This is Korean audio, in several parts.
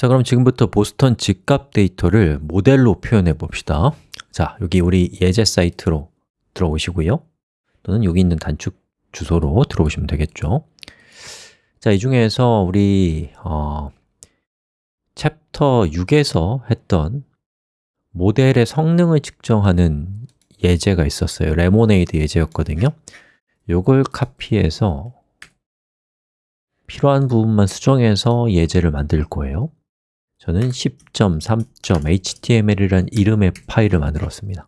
자, 그럼 지금부터 보스턴 집값 데이터를 모델로 표현해 봅시다. 자, 여기 우리 예제 사이트로 들어오시고요. 또는 여기 있는 단축 주소로 들어오시면 되겠죠. 자, 이 중에서 우리 어, 챕터 6에서 했던 모델의 성능을 측정하는 예제가 있었어요. 레모네이드 예제였거든요. 요걸 카피해서 필요한 부분만 수정해서 예제를 만들 거예요 저는 10.3.html이라는 이름의 파일을 만들었습니다.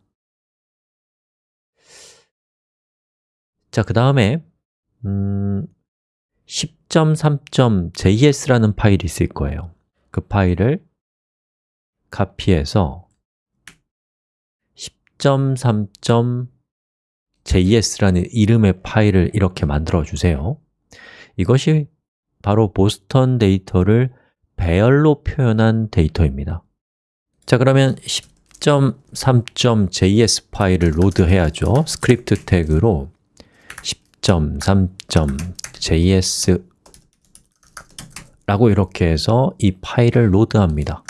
자, 그 다음에 음, 10.3.js라는 파일이 있을 거예요. 그 파일을 카피해서 10.3.js라는 이름의 파일을 이렇게 만들어 주세요. 이것이 바로 보스턴 데이터를 배열로 표현한 데이터입니다. 자, 그러면 10.3.js 파일을 로드해야죠. 스크립트 태그로 10.3.js 라고 이렇게 해서 이 파일을 로드합니다.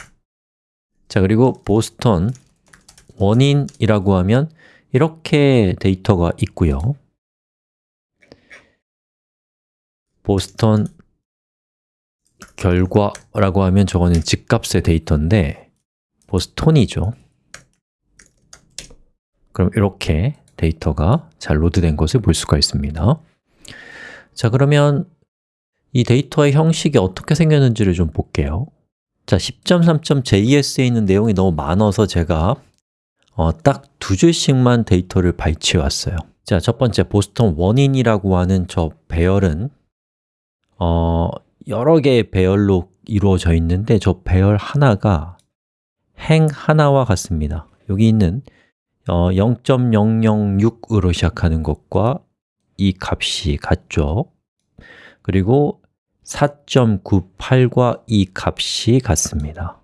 자, 그리고 보스턴 원인이라고 하면 이렇게 데이터가 있고요. 보스턴 결과라고 하면 저거는 집값의 데이터인데 보스톤이죠. 그럼 이렇게 데이터가 잘 로드된 것을 볼 수가 있습니다. 자, 그러면 이 데이터의 형식이 어떻게 생겼는지를 좀 볼게요. 자, 10.3.js에 있는 내용이 너무 많아서 제가 어, 딱 두 줄씩만 데이터를 발췌해 왔어요. 자, 첫 번째 보스턴 원인이라고 하는 저 배열은 어, 여러 개의 배열로 이루어져 있는데 저 배열 하나가 행 하나와 같습니다. 여기 있는 어, 0.006으로 시작하는 것과 이 값이 같죠? 그리고 4.98과 이 값이 같습니다.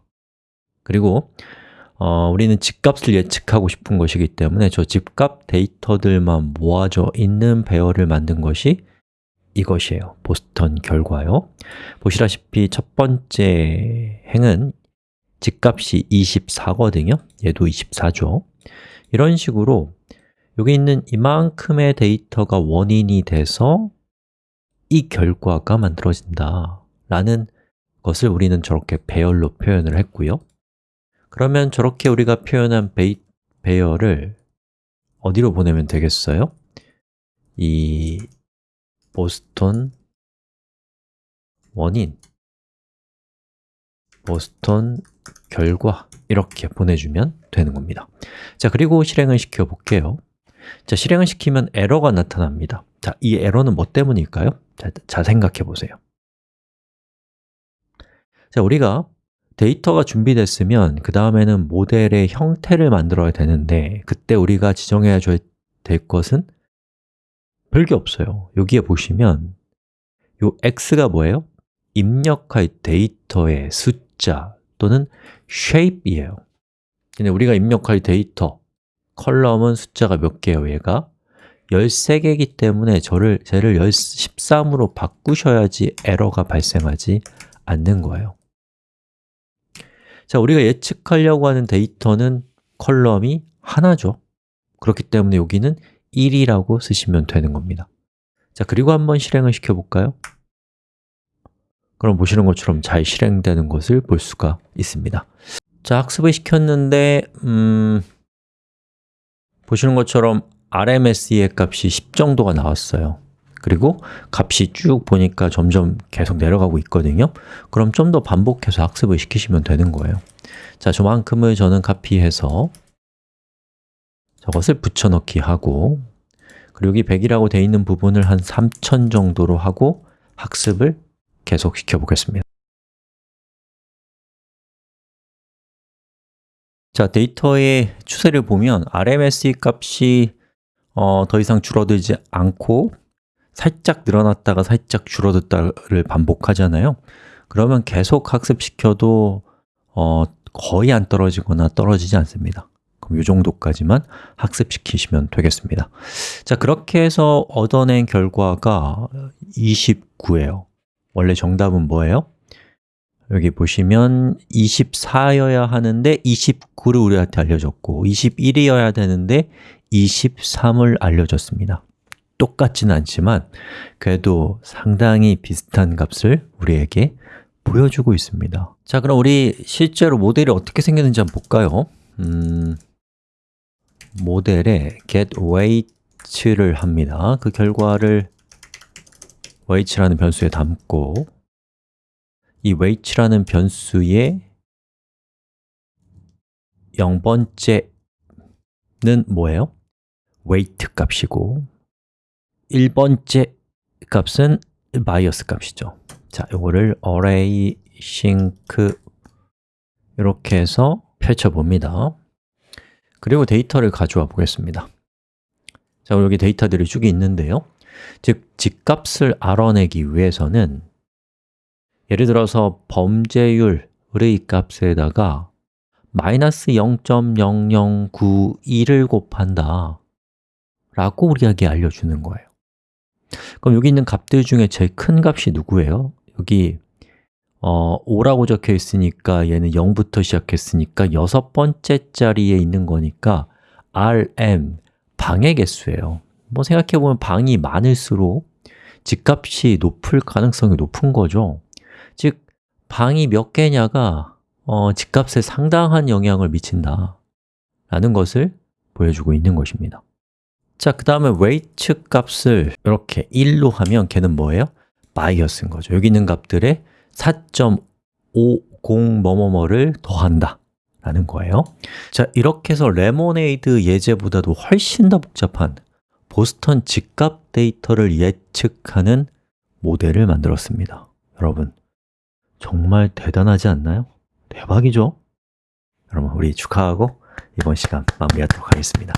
그리고 어, 우리는 집값을 예측하고 싶은 것이기 때문에 저 집값 데이터들만 모아져 있는 배열을 만든 것이 이것이에요. 보스턴 결과요. 보시다시피 첫 번째 행은 집값이 24거든요. 얘도 24죠. 이런 식으로 여기 있는 이만큼의 데이터가 원인이 돼서 이 결과가 만들어진다 라는 것을 우리는 저렇게 배열로 표현을 했고요. 그러면 저렇게 우리가 표현한 베이, 배열을 어디로 보내면 되겠어요? 이 보스턴 원인 보스턴 결과 이렇게 보내주면 되는 겁니다. 자, 그리고 실행을 시켜 볼게요. 자, 실행을 시키면 에러가 나타납니다. 자, 이 에러는 뭐 때문일까요? 자, 자 생각해 보세요. 자, 우리가 데이터가 준비됐으면 그 다음에는 모델의 형태를 만들어야 되는데 그때 우리가 지정해야 될 것은 별게 없어요 여기에 보시면 요 x가 뭐예요? 입력할 데이터의 숫자 또는 shape이에요 근데 우리가 입력할 데이터 컬럼은 숫자가 몇 개예요, 얘가? 13개이기 때문에 저를, 쟤를 13으로 바꾸셔야지 에러가 발생하지 않는 거예요 자, 우리가 예측하려고 하는 데이터는 컬럼이 하나죠 그렇기 때문에 여기는 1이라고 쓰시면 되는 겁니다. 자, 그리고 한번 실행을 시켜볼까요? 그럼 보시는 것처럼 잘 실행되는 것을 볼 수가 있습니다. 자, 학습을 시켰는데 음, 보시는 것처럼 RMSE의 값이 10 정도가 나왔어요. 그리고 값이 쭉 보니까 점점 계속 내려가고 있거든요. 그럼 좀 더 반복해서 학습을 시키시면 되는 거예요. 자, 저만큼을 저는 카피해서 저것을 붙여넣기 하고 그리고 여기 100이라고 되어 있는 부분을 한 3000 정도로 하고 학습을 계속 시켜보겠습니다. 자, 데이터의 추세를 보면 RMSE 값이 어, 더 이상 줄어들지 않고 살짝 늘어났다가 살짝 줄어들다를 반복하잖아요. 그러면 계속 학습시켜도 어, 거의 안 떨어지거나 떨어지지 않습니다 그럼 이 정도까지만 학습시키시면 되겠습니다 자, 그렇게 해서 얻어낸 결과가 29예요 원래 정답은 뭐예요? 여기 보시면 24여야 하는데 29를 우리한테 알려줬고 21이어야 되는데 23을 알려줬습니다 똑같지는 않지만 그래도 상당히 비슷한 값을 우리에게 보여주고 있습니다 자, 그럼 우리 실제로 모델이 어떻게 생겼는지 한번 볼까요? 음, 모델에 getWeight를 합니다. 그 결과를 weight라는 변수에 담고 이 weight라는 변수의 0번째는 뭐예요? weight 값이고 1번째 값은 bias 값이죠. 자, 이거를 array sync 이렇게 해서 펼쳐봅니다 그리고 데이터를 가져와 보겠습니다. 자, 여기 데이터들이 쭉 있는데요. 즉, 집값을 알아내기 위해서는 예를 들어서 범죄율의 값에다가 마이너스 0.0092를 곱한다 라고 우리에게 알려주는 거예요. 그럼 여기 있는 값들 중에 제일 큰 값이 누구예요? 여기 어, 5라고 적혀 있으니까 얘는 0부터 시작했으니까 여섯 번째 자리에 있는 거니까 rm, 방의 개수예요. 뭐 생각해보면 방이 많을수록 집값이 높을 가능성이 높은 거죠. 즉, 방이 몇 개냐가 어, 집값에 상당한 영향을 미친다 라는 것을 보여주고 있는 것입니다. 자, 그 다음에 weight 값을 이렇게 1로 하면 걔는 뭐예요? bias인 거죠. 여기 있는 값들에 4.50 뭐뭐뭐를 더한다 라는 거예요 자, 이렇게 해서 레모네이드 예제보다도 훨씬 더 복잡한 보스턴 집값 데이터를 예측하는 모델을 만들었습니다 여러분, 정말 대단하지 않나요? 대박이죠? 여러분, 우리 축하하고 이번 시간 마무리하도록 하겠습니다